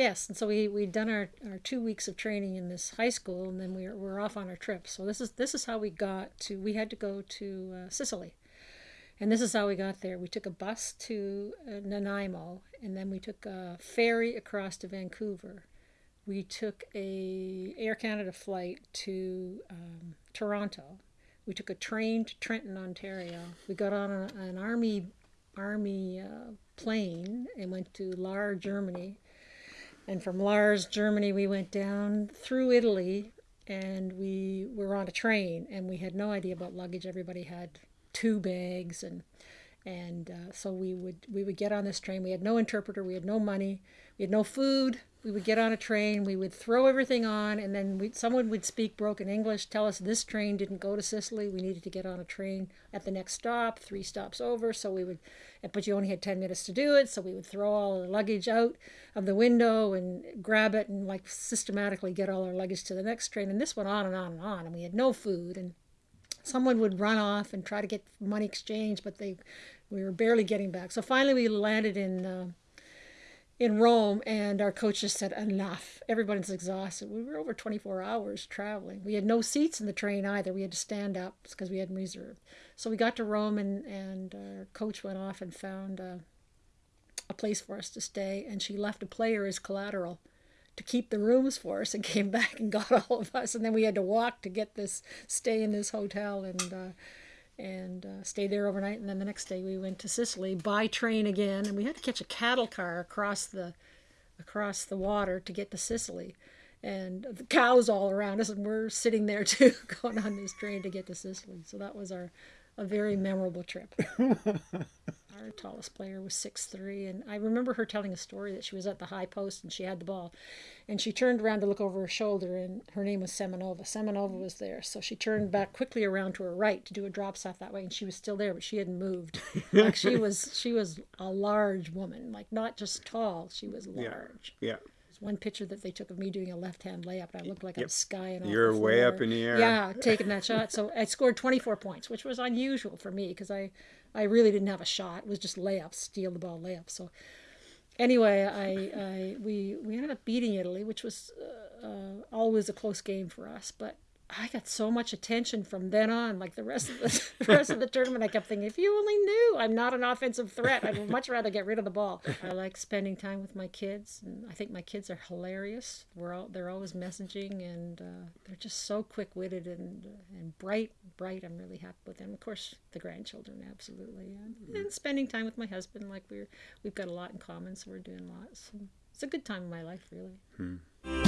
Yes, and so we we'd done our, our two weeks of training in this high school, and then we were, we were off on our trip. So this is this is how we got to. We had to go to uh, Sicily, and this is how we got there. We took a bus to uh, Nanaimo, and then we took a ferry across to Vancouver. We took a Air Canada flight to um, Toronto. We took a train to Trenton, Ontario. We got on a, an army army uh, plane and went to Lahr, Germany. And from Lars, Germany, we went down through Italy and we were on a train and we had no idea about luggage. Everybody had two bags and and uh, so we would we would get on this train. We had no interpreter. We had no money. We had no food. We would get on a train. We would throw everything on, and then someone would speak broken English, tell us this train didn't go to Sicily. We needed to get on a train at the next stop, three stops over. So we would, but you only had ten minutes to do it. So we would throw all the luggage out of the window and grab it and like systematically get all our luggage to the next train. And this went on and on and on. And we had no food and someone would run off and try to get money exchange, but they we were barely getting back. So finally, we landed in uh, in Rome, and our coach just said, "Enough! Everybody's exhausted." We were over 24 hours traveling. We had no seats in the train either. We had to stand up because we hadn't reserved. So we got to Rome, and and our coach went off and found uh, a place for us to stay, and she left a player as collateral to keep the rooms for us and came back and got all of us. And then we had to walk to get this stay in this hotel and uh, and uh, stay there overnight. And then the next day we went to Sicily by train again. And we had to catch a cattle car across the across the water to get to Sicily. And the cows all around us and we're sitting there too going on this train to get to Sicily. So that was our a very memorable trip our tallest player was six three, and I remember her telling a story that she was at the high post and she had the ball, and she turned around to look over her shoulder, and her name was Semenova. Semenova was there, so she turned back quickly around to her right to do a drop set that way, and she was still there, but she hadn't moved. like she was, she was a large woman, like not just tall, she was large. Yeah. yeah one picture that they took of me doing a left hand layup. I looked like yep. I was skying. You're way up in the air. Yeah, taking that shot. So I scored 24 points, which was unusual for me because I I really didn't have a shot. It was just layups, steal the ball layups. So anyway, I, I we we ended up beating Italy, which was uh, uh, always a close game for us. But I got so much attention from then on. Like the rest of the, the rest of the tournament, I kept thinking, if you only knew, I'm not an offensive threat. I'd much rather get rid of the ball. I like spending time with my kids, and I think my kids are hilarious. We're all they're always messaging, and uh, they're just so quick witted and and bright. Bright. I'm really happy with them. Of course, the grandchildren, absolutely, and, and spending time with my husband. Like we're we've got a lot in common, so we're doing lots. it's a good time in my life, really. Hmm.